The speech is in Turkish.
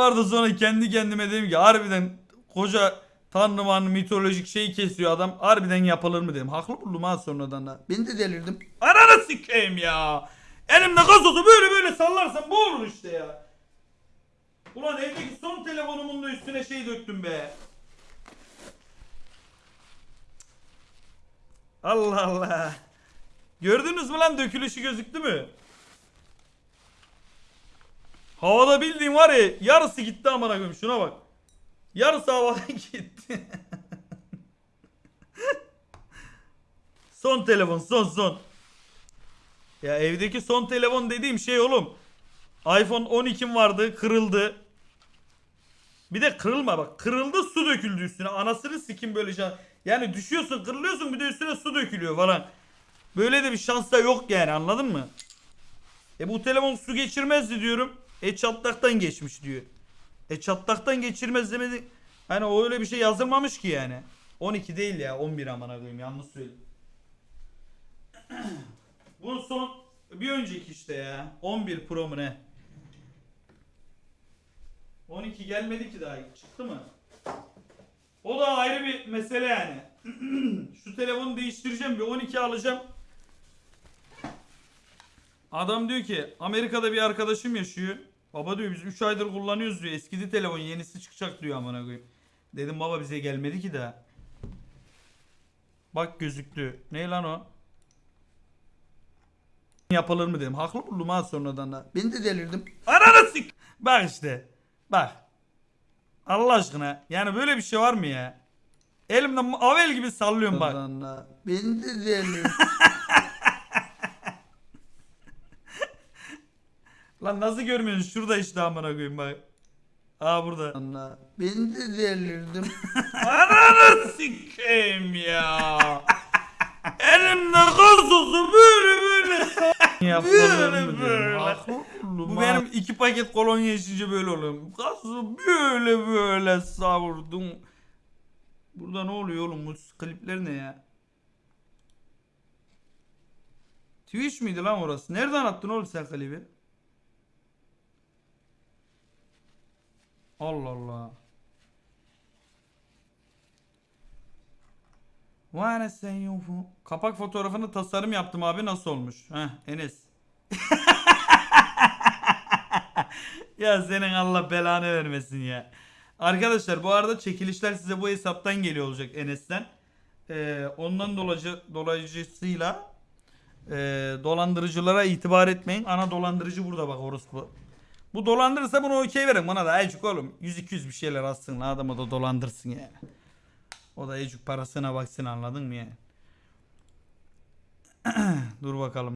arada sonra kendi kendime dedim ki harbiden koca tanrıman mitolojik şeyi kesiyor adam. Harbiden yapılır mı dedim. Haklı buldum ha sonradan da. Ben de delirdim. Ananı sikeyim ya. Elimde gazozu böyle böyle sallarsam bu olur işte ya. Ulan evdeki son telefonumun da üstüne şey döktüm be. Allah Allah. Gördünüz mü lan dökülüşü gözüktü mü? Havada bildiğin var ya yarısı gitti amına koyayım şuna bak. Yarısı havada gitti. son telefon son son. Ya evdeki son telefon dediğim şey oğlum. iPhone 12'm vardı kırıldı. Bir de kırılma bak kırıldı su döküldü üstüne anasını sikim böyle şey. Yani düşüyorsun kırılıyorsun bir de üstüne su dökülüyor falan. Böyle de bir şans da yok yani anladın mı? E bu telefon su geçirmezdi diyorum. E çatlaktan geçmiş diyor. E çatlaktan geçirmez demedi. Hani öyle bir şey yazılmamış ki yani. 12 değil ya 11 amına koyayım yanlış söyledim. Bu son bir önceki işte ya. 11 Pro mu ne? 12 gelmedi ki daha çıktı mı? O da ayrı bir mesele yani. Şu telefonu değiştireceğim bir 12 alacağım. Adam diyor ki Amerika'da bir arkadaşım yaşıyor. Baba diyor biz 3 aydır kullanıyoruz diyor. Eskidi telefon yenisi çıkacak diyor amına koyayım. Dedim baba bize gelmedi ki daha. Bak gözüktü. Ne lan o? Yapılır mı dedim. Haklı buldum ha sonradan da. Ben de delirdim. Ananı sik. Bak işte. Bak. Allah aşkına. Yani böyle bir şey var mı ya? Elimde avel gibi sallıyorum bak. Ben de delirdim. Lan nasıl görmüyorsun? Şurada işte amına koyayım bak. Aa burada. Ben de delirdim. Ananı sikeyim ya. Elimde gazozu böyle böyle. böyle böyle. Bu benim iki paket kolonya içince böyle oluyor. Gazozu böyle böyle savurdum. Burada ne oluyor oğlum? Bu klipler ne ya? Twitch miydi lan orası? Nereden attın oğlum sen klibi? Allah Allah. Vay anasını yufu. Kapak fotoğrafını tasarım yaptım abi nasıl olmuş? Heh Enes. ya senin Allah belanı vermesin ya. Arkadaşlar bu arada çekilişler size bu hesaptan geliyor olacak Enes'ten. Ee, ondan dolayı, dolayıcısıyla e, dolandırıcılara itibar etmeyin. Ana dolandırıcı burada bak orospu. Bu dolandırırsa bunu okey verin bana da aycık oğlum. 100-200 bir şeyler atsın adamı da dolandırsın yani. O da aycık parasına baksın anladın mı yani? Dur bakalım.